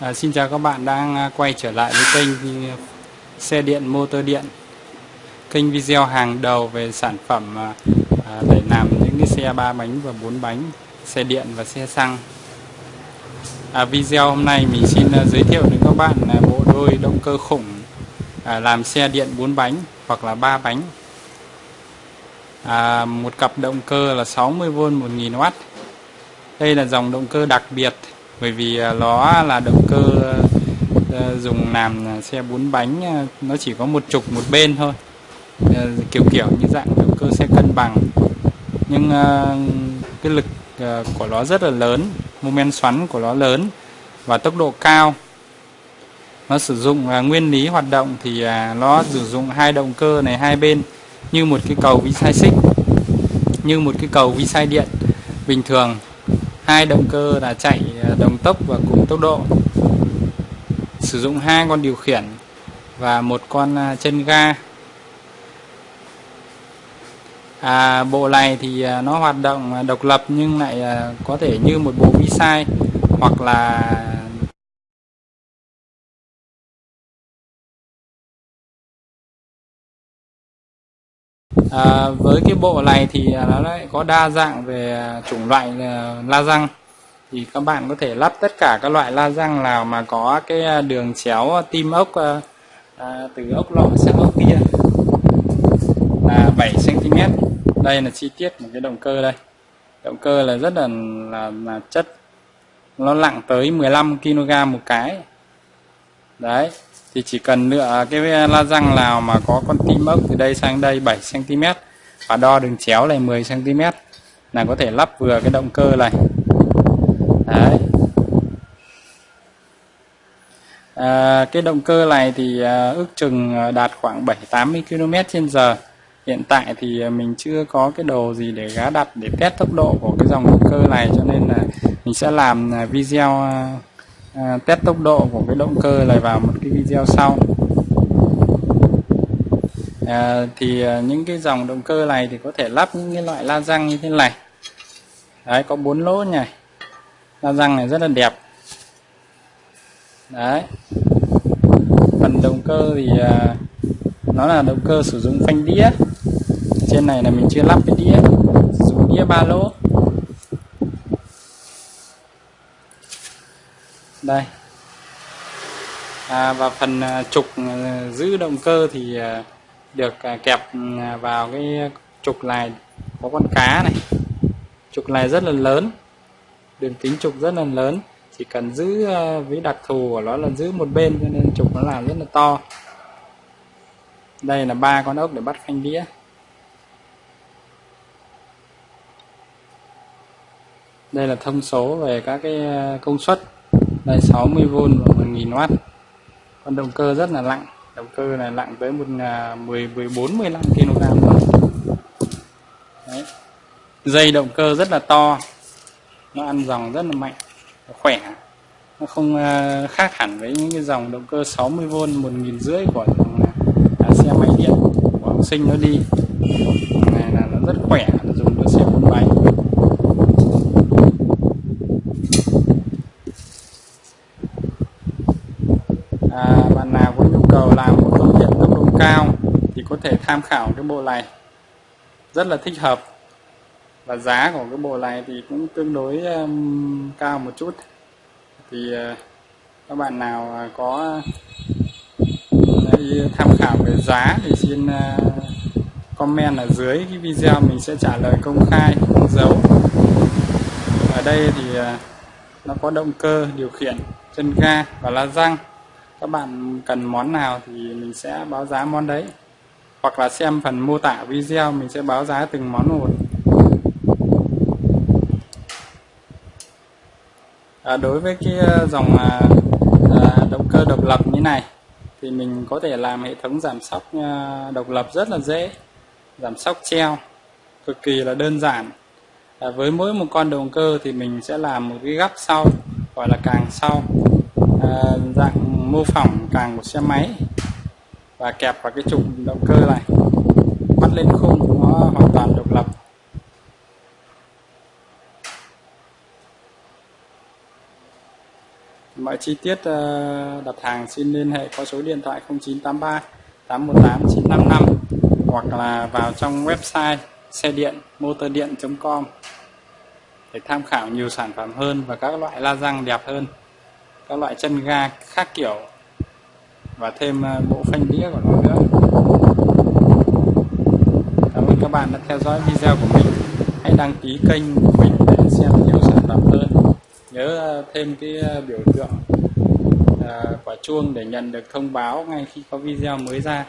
À, xin chào các bạn đang à, quay trở lại với kênh à, xe điện motor điện. Kênh video hàng đầu về sản phẩm à, à, để làm những cái xe ba bánh và bốn bánh xe điện và xe xăng. À, video hôm nay mình xin à, giới thiệu đến các bạn là bộ đôi động cơ khủng à, làm xe điện bốn bánh hoặc là ba bánh. À, một cặp động cơ là 60V 1000W đây là dòng động cơ đặc biệt bởi vì à, nó là động cơ à, dùng làm xe bốn bánh à, nó chỉ có một trục một bên thôi. Kiểu kiểu như dạng động cơ xe cân bằng. Nhưng cái lực của nó rất là lớn, mô men xoắn của nó lớn và tốc độ cao. Nó sử dụng nguyên lý hoạt động thì nó sử dụng hai động cơ này hai bên như một cái cầu vi sai xích, như một cái cầu vi sai điện bình thường hai động cơ là chạy à, đồng tốc và cùng tốc độ. Sử dụng hai con điều khiển và một con à, chân ga. À, bộ này thì à, nó hoạt động độc lập nhưng lại có thể như một bộ vi sai hoặc là à, với cái bộ này thì à, nó lại có đa dạng về à, chủng loại à, la răng. Thì các bạn có thể lắp tất cả các loại la răng nào mà có cái đường chéo tim ốc à, từ ốc lọ sang ốc kia. Là 7 cm đây là chi tiết một cái động cơ đây. Động cơ là rất là là, là chất. Nó nặng tới 15 kg một cái. Đấy thì chỉ cần lựa cái à, la răng nào mà có con tim ốc từ đây sang đây 7 cm và đo đường chéo này 10 cm là có thể lắp vừa cái động cơ này. Đấy. À, cái động cơ này thì à, ước chừng à, đạt khoảng 7 80 km h hiện tại thì à, mình chưa có cái đồ gì để gá đặt để test tốc độ của cái dòng động cơ này cho nên là mình sẽ làm video à, test tốc độ của cái động cơ này vào một cái video sau. À, thì à, những cái dòng động cơ này thì có thể lắp những cái loại la răng như thế này. Đấy có bốn lỗ này. La răng này rất là đẹp. Đấy. Phần động cơ thì à, nó là động cơ sử dụng phanh đĩa. Trên này là mình chưa lắp cái đĩa sử dụng đĩa ba lỗ. Đây. À, và phần à, trục à, giữ động cơ thì à, được kẹp vào cái trục này có con cá này. Trục này rất là lớn. Đường kính trục rất là lớn. Chỉ cần giữ với đặc thù của nó là giữ một bên cho nên trục nó làm rất là to. Đây là ba con ốc để bắt phanh đĩa. Đây là thông số về các cái công suất đây 60V và 1000W con động cơ rất là nặng động cơ này nặng tới một 10 14 15 kg Đấy. dây động cơ rất là to. Nó ăn dòng rất là mạnh khỏe. Nó không à, khác hẳn với những cái dòng động cơ 60V một nghìn rưỡi của dòng à, xe máy điện của học sinh nó đi. Này là nó rất khỏe nó dùng cho xe bốn bánh à, bạn nào có nhu cầu làm một công việc tốc độ cao thì có thể tham khảo cái bộ này. Rất là thích hợp. Và giá của cái bộ này thì cũng tương đối um, cao một chút. Thì uh, các bạn nào à, có uh, tham khảo về giá thì xin uh, comment ở dưới cái video mình sẽ trả lời công khai không giấu ở đây thì uh, nó có động cơ điều khiển chân ga và la răng các bạn cần món nào thì mình sẽ báo giá món đấy. Hoặc là xem phần mô tả video mình sẽ báo giá từng món một. À, đối với cái ờ, dòng à, à, động cơ độc lập như này thì mình có thể làm hệ thống giảm sóc à, độc lập rất là dễ. Giảm sóc treo cực kỳ là đơn giản. À, với mỗi một con động cơ thì mình sẽ làm một cái gắp sau gọi là càng sau. À, dạng mô phỏng càng một xe máy và kẹp vào cái trục động cơ này. Bắt lên khung nó hoàn toàn độc lập. Mọi chi tiết ờ, đặt hàng xin liên hệ qua số điện thoại 0983 818 955 hoặc là vào trong website xe điện motor điện.com để tham khảo nhiều sản phẩm hơn và các loại la răng đẹp hơn các loại chân ga khác kiểu và thêm ờ, bộ phanh đĩa của nó nữa. Cảm ơn các bạn đã theo dõi video của mình. Hãy đăng ký kênh của mình để xem nhiều sản phẩm hơn. Nhớ ờ, thêm cái ờ, biểu tượng quả chuông để nhận được thông báo ngay khi có video mới ra.